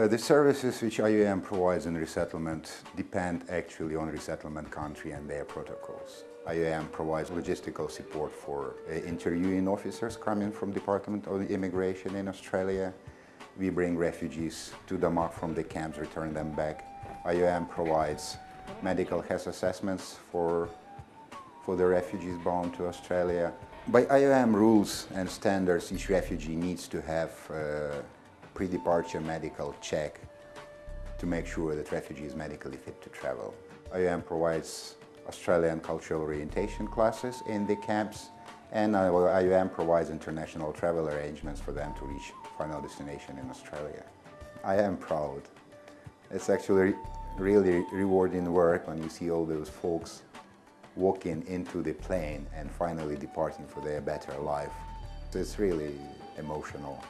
Uh, the services which IOM provides in resettlement depend actually on resettlement country and their protocols. IOM provides logistical support for uh, interviewing officers coming from Department of Immigration in Australia. We bring refugees to Damak from the camps, return them back. IOM provides medical health assessments for, for the refugees bound to Australia. By IOM rules and standards, each refugee needs to have uh, pre-departure medical check to make sure that refugee is medically fit to travel. IOM provides Australian cultural orientation classes in the camps and IOM provides international travel arrangements for them to reach final destination in Australia. I am proud. It's actually really rewarding work when you see all those folks walking into the plane and finally departing for their better life. It's really emotional.